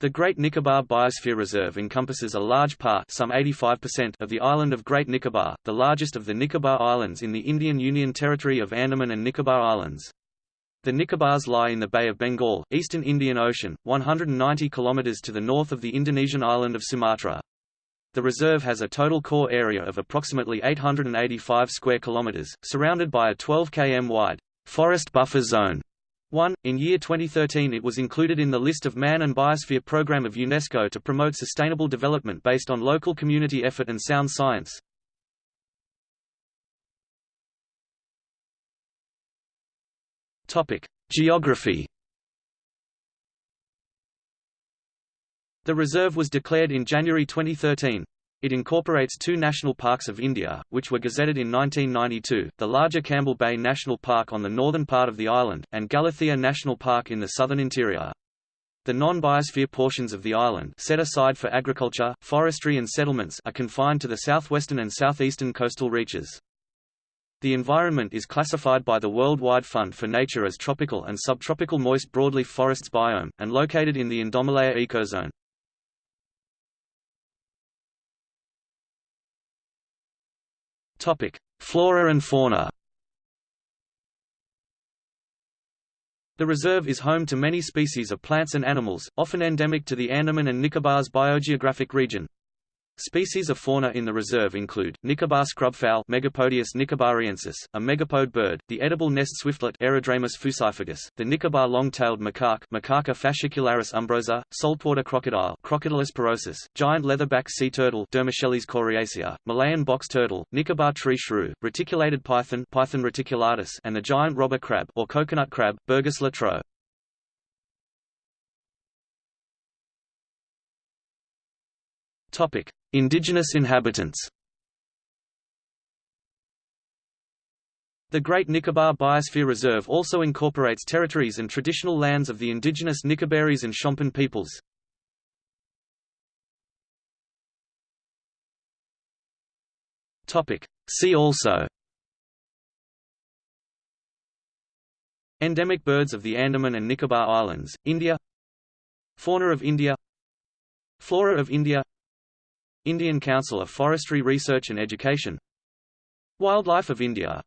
The Great Nicobar Biosphere Reserve encompasses a large part some 85% of the island of Great Nicobar, the largest of the Nicobar Islands in the Indian Union Territory of Andaman and Nicobar Islands. The Nicobars lie in the Bay of Bengal, eastern Indian Ocean, 190 km to the north of the Indonesian island of Sumatra. The reserve has a total core area of approximately 885 square kilometers, surrounded by a 12 km wide forest buffer zone 1. In year 2013 it was included in the list of Man and Biosphere Program of UNESCO to promote sustainable development based on local community effort and sound science. Geography. The reserve was declared in January 2013. It incorporates two national parks of India, which were gazetted in 1992, the larger Campbell Bay National Park on the northern part of the island, and Galathea National Park in the southern interior. The non-biosphere portions of the island set aside for agriculture, forestry and settlements are confined to the southwestern and southeastern coastal reaches. The environment is classified by the Worldwide Fund for Nature as tropical and subtropical moist broadleaf forests biome, and located in the Indomalaya ecozone. Topic: Flora and fauna. The reserve is home to many species of plants and animals, often endemic to the Andaman and Nicobar's biogeographic region. Species of fauna in the reserve include, Nicobar scrubfowl Megapodius nicobariensis, a megapode bird, the edible nest swiftlet Aerodramus fusiformis, the Nicobar long-tailed macaque Macaca fascicularis umbrosa, saltwater crocodile Crocodylus porosus, giant leatherback sea turtle Dermochelys coriacea, Malayan box turtle, Nicobar tree shrew, reticulated python Python reticulatus and the giant robber crab or coconut crab Birgus latro. Topic: Indigenous inhabitants. The Great Nicobar Biosphere Reserve also incorporates territories and traditional lands of the indigenous Nicobarese and Shompen peoples. See also. Endemic birds of the Andaman and Nicobar Islands, India. Fauna of India. Flora of India Indian Council of Forestry Research and Education. Wildlife of India